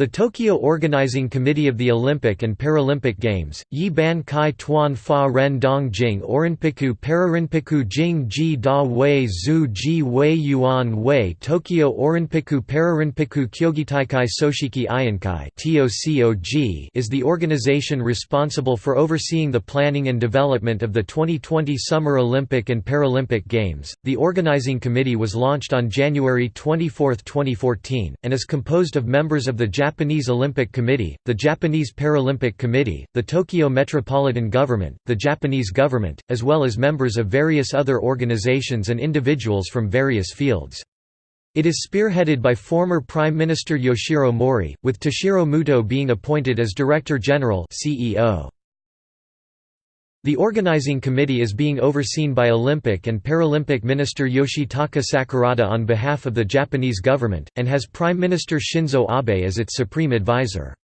The Tokyo Organizing Committee of the Olympic and Paralympic Games, Yi Ban Kai Tuan Fa Ren Dong Jing Orinpiku Pararinpiku Jing Ji Da Wei Zhu Ji Wei Yuan Wei Tokyo Orinpiku Pararinpiku Kyogitaikai Soshiki Iinkai is the organization responsible for overseeing the planning and development of the 2020 Summer Olympic and Paralympic Games. The organizing committee was launched on January 24, 2014, and is composed of members of the Japanese Olympic Committee, the Japanese Paralympic Committee, the Tokyo Metropolitan Government, the Japanese government, as well as members of various other organizations and individuals from various fields. It is spearheaded by former Prime Minister Yoshiro Mori, with Toshiro Muto being appointed as Director General CEO. The organizing committee is being overseen by Olympic and Paralympic Minister Yoshitaka Sakurada on behalf of the Japanese government, and has Prime Minister Shinzo Abe as its supreme advisor.